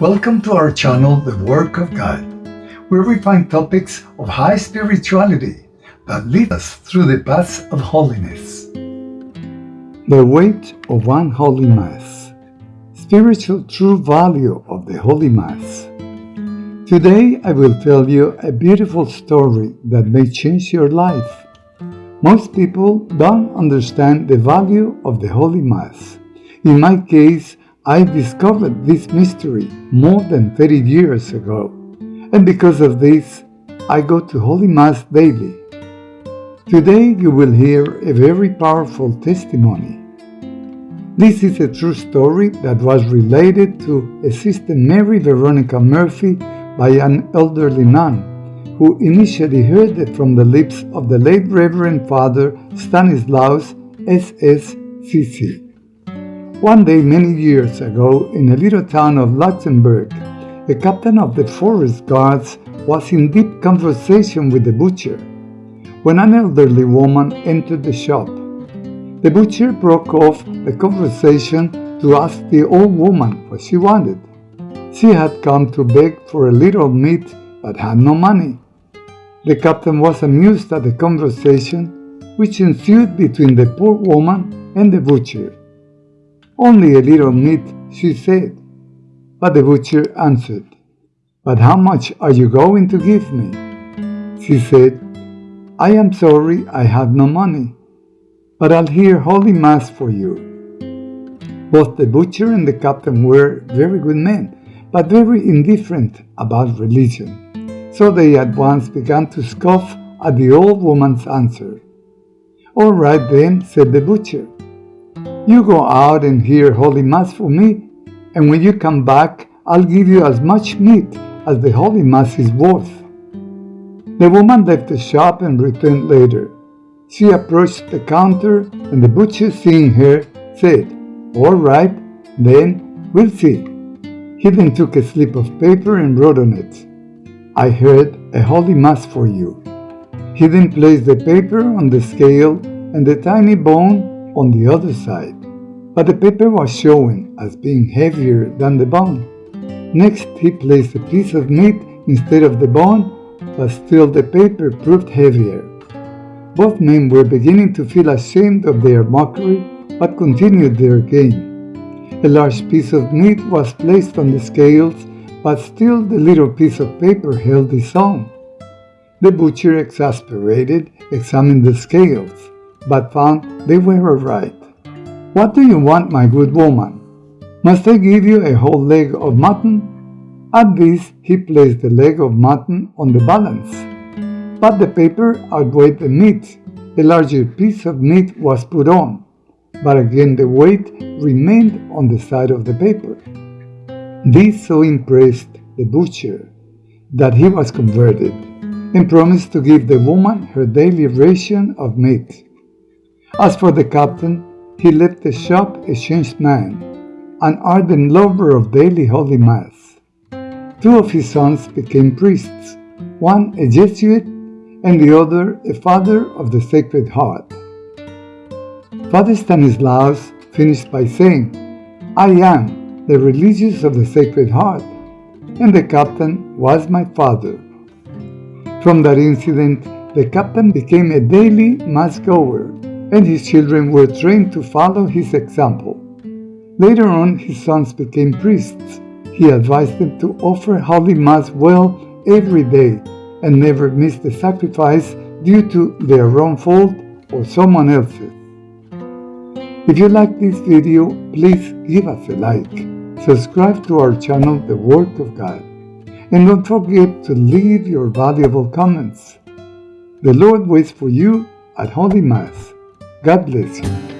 Welcome to our channel, The Work of God, where we find topics of high spirituality that lead us through the paths of holiness. The weight of one Holy Mass. Spiritual true value of the Holy Mass. Today I will tell you a beautiful story that may change your life. Most people don't understand the value of the Holy Mass. In my case, I discovered this mystery more than 30 years ago, and because of this, I go to Holy Mass daily. Today you will hear a very powerful testimony. This is a true story that was related to a Sister Mary Veronica Murphy by an elderly nun who initially heard it from the lips of the late Reverend Father Stanislaus S.S.C.C. One day many years ago, in a little town of Luxembourg, the captain of the forest guards was in deep conversation with the butcher when an elderly woman entered the shop. The butcher broke off the conversation to ask the old woman what she wanted. She had come to beg for a little meat but had no money. The captain was amused at the conversation which ensued between the poor woman and the butcher. Only a little meat, she said. But the butcher answered, But how much are you going to give me? She said, I am sorry I have no money, but I'll hear Holy Mass for you. Both the butcher and the captain were very good men, but very indifferent about religion. So they at once began to scoff at the old woman's answer. All right then, said the butcher. You go out and hear Holy Mass for me, and when you come back, I'll give you as much meat as the Holy Mass is worth. The woman left the shop and returned later. She approached the counter, and the butcher, seeing her, said, All right, then we'll see. He then took a slip of paper and wrote on it, I heard a Holy Mass for you. He then placed the paper on the scale and the tiny bone on the other side, but the paper was showing as being heavier than the bone. Next, he placed a piece of meat instead of the bone, but still the paper proved heavier. Both men were beginning to feel ashamed of their mockery, but continued their game. A large piece of meat was placed on the scales, but still the little piece of paper held its own. The butcher, exasperated, examined the scales but found they were right. What do you want, my good woman? Must I give you a whole leg of mutton? At this, he placed the leg of mutton on the balance. But the paper outweighed the meat. A larger piece of meat was put on, but again the weight remained on the side of the paper. This so impressed the butcher that he was converted and promised to give the woman her daily ration of meat. As for the captain, he left the shop a changed man, an ardent lover of daily Holy Mass. Two of his sons became priests, one a Jesuit and the other a father of the Sacred Heart. Father Stanislaus finished by saying, I am the religious of the Sacred Heart, and the captain was my father. From that incident, the captain became a daily mass goer and his children were trained to follow his example. Later on, his sons became priests. He advised them to offer Holy Mass well every day and never miss the sacrifice due to their own fault or someone else's. If you like this video, please give us a like, subscribe to our channel The Work of God, and don't forget to leave your valuable comments. The Lord waits for you at Holy Mass. God bless you.